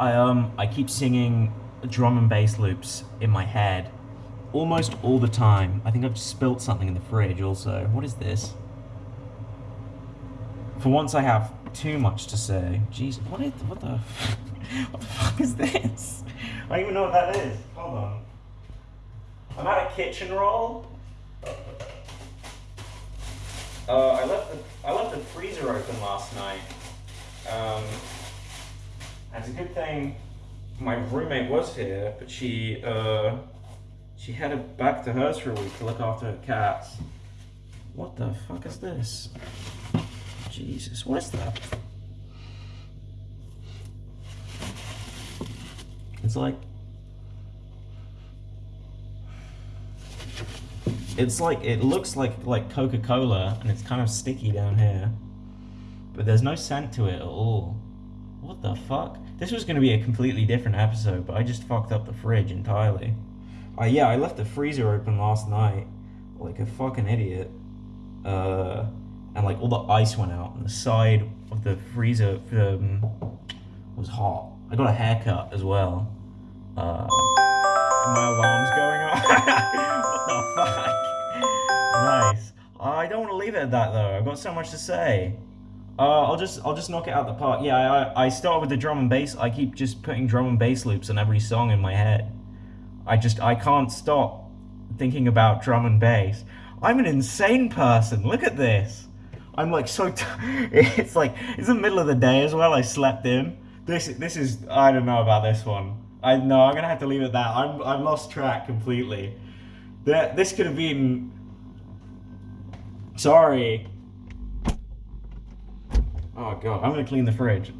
I um I keep singing drum and bass loops in my head almost all the time. I think I've spilt something in the fridge also. What is this? For once I have too much to say. Jeez, what is what the what the fuck is this? I don't even know what that is. Hold on. I'm at a kitchen roll. Uh, I left the I left the freezer open last night. Um, a good thing my roommate was here, but she uh, she headed back to hers for a week to look after her cats. What the fuck is this? Jesus, what is that? It's like it's like it looks like like Coca-Cola and it's kind of sticky down here. But there's no scent to it at all. What the fuck? This was gonna be a completely different episode, but I just fucked up the fridge entirely. Uh, yeah, I left the freezer open last night like a fucking idiot. Uh, and like all the ice went out and the side of the freezer um, was hot. I got a haircut as well. Uh, my alarm's going off. what the fuck? Nice. I don't want to leave it at that though. I've got so much to say. Uh, I'll just I'll just knock it out the park. Yeah, I I start with the drum and bass. I keep just putting drum and bass loops on every song in my head. I just I can't stop thinking about drum and bass. I'm an insane person. Look at this. I'm like so. It's like it's the middle of the day as well. I slept in. This this is I don't know about this one. I know I'm gonna have to leave it at that. I'm I've lost track completely. That this could have been. Sorry. Oh god, I'm gonna clean the fridge.